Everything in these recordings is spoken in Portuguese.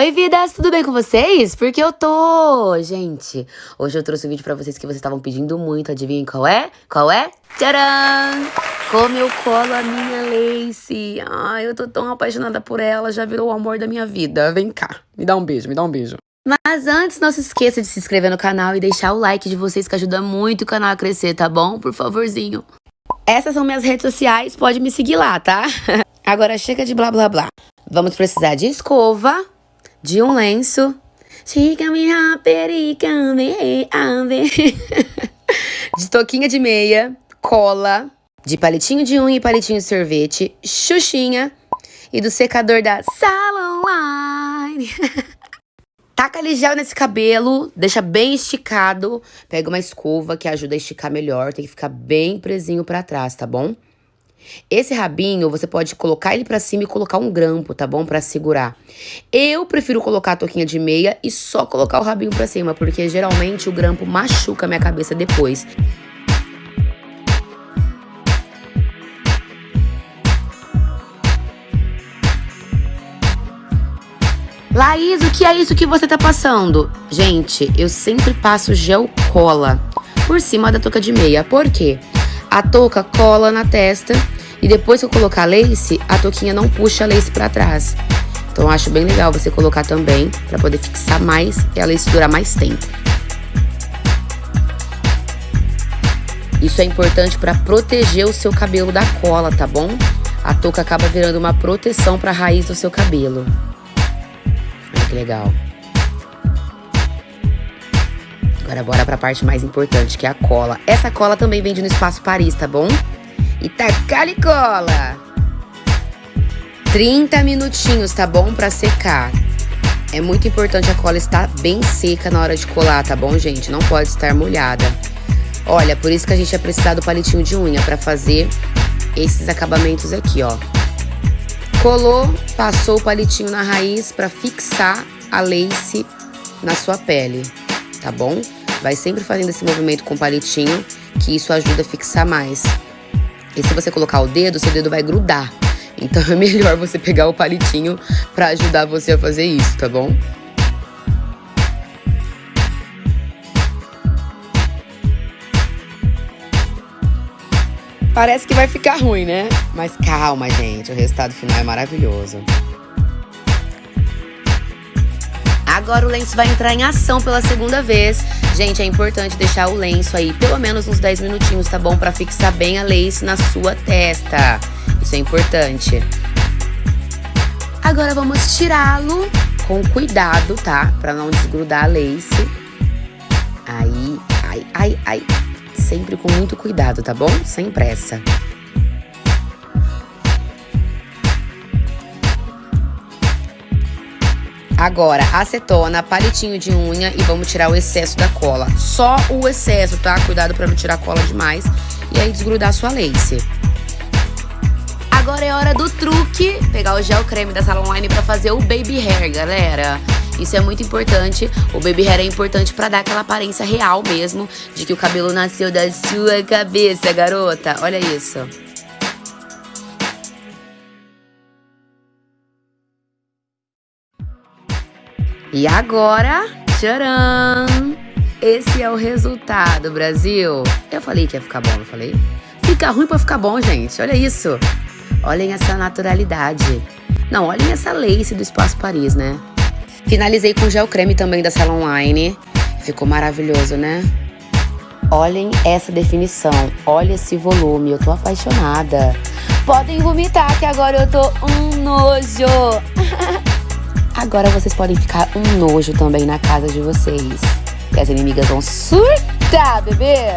Oi, vidas, tudo bem com vocês? Porque eu tô! Gente, hoje eu trouxe um vídeo pra vocês que vocês estavam pedindo muito. Adivinhem qual é? Qual é? Tcharam! Como eu colo a minha Lace. Ai, eu tô tão apaixonada por ela, já virou o amor da minha vida. Vem cá, me dá um beijo, me dá um beijo. Mas antes, não se esqueça de se inscrever no canal e deixar o like de vocês que ajuda muito o canal a crescer, tá bom? Por favorzinho. Essas são minhas redes sociais, pode me seguir lá, tá? Agora chega de blá blá blá. Vamos precisar de escova, de um lenço. de toquinha de meia, cola, de palitinho de unha e palitinho de sorvete, xuxinha e do secador da Salon Line. Taca gel nesse cabelo, deixa bem esticado. Pega uma escova que ajuda a esticar melhor, tem que ficar bem presinho pra trás, tá bom? Esse rabinho, você pode colocar ele pra cima e colocar um grampo, tá bom? Pra segurar. Eu prefiro colocar a touquinha de meia e só colocar o rabinho pra cima, porque geralmente o grampo machuca minha cabeça depois. Laís, o que é isso que você tá passando? Gente, eu sempre passo gel cola por cima da touca de meia. Por quê? A touca cola na testa e depois que eu colocar a lace, a touquinha não puxa a lace para trás. Então eu acho bem legal você colocar também para poder fixar mais e a lace durar mais tempo. Isso é importante para proteger o seu cabelo da cola, tá bom? A touca acaba virando uma proteção para a raiz do seu cabelo. Olha que legal. Agora bora pra parte mais importante, que é a cola. Essa cola também vende no Espaço Paris, tá bom? E tacar cola. 30 minutinhos, tá bom? Pra secar. É muito importante a cola estar bem seca na hora de colar, tá bom, gente? Não pode estar molhada. Olha, por isso que a gente vai precisar do palitinho de unha pra fazer esses acabamentos aqui, ó. Colou, passou o palitinho na raiz pra fixar a lace na sua pele, tá bom? Vai sempre fazendo esse movimento com o palitinho, que isso ajuda a fixar mais. E se você colocar o dedo, seu dedo vai grudar. Então é melhor você pegar o palitinho para ajudar você a fazer isso, tá bom? Parece que vai ficar ruim, né? Mas calma, gente, o resultado final é maravilhoso. Agora o lenço vai entrar em ação pela segunda vez. Gente, é importante deixar o lenço aí pelo menos uns 10 minutinhos, tá bom? Pra fixar bem a lace na sua testa. Isso é importante. Agora vamos tirá-lo com cuidado, tá? Pra não desgrudar a lace. Aí, ai, ai, ai. Sempre com muito cuidado, tá bom? Sem pressa. Agora, acetona, palitinho de unha e vamos tirar o excesso da cola. Só o excesso, tá? Cuidado pra não tirar cola demais e aí desgrudar a sua lace. Agora é hora do truque, pegar o gel creme da Salon Line pra fazer o baby hair, galera. Isso é muito importante. O baby hair é importante para dar aquela aparência real mesmo de que o cabelo nasceu da sua cabeça, garota. Olha isso. E agora, tcharam! Esse é o resultado, Brasil. Eu falei que ia ficar bom, não falei? Fica ruim pra ficar bom, gente. Olha isso. Olhem essa naturalidade. Não, olhem essa lace do Espaço Paris, né? Finalizei com gel creme também da Salon Line. Ficou maravilhoso, né? Olhem essa definição. Olha esse volume. Eu tô apaixonada. Podem vomitar que agora eu tô um nojo. Agora vocês podem ficar um nojo também na casa de vocês. E as inimigas vão surtar, bebê!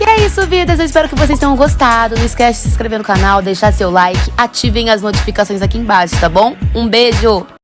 E é isso, vidas. Eu espero que vocês tenham gostado. Não esquece de se inscrever no canal, deixar seu like, ativem as notificações aqui embaixo, tá bom? Um beijo!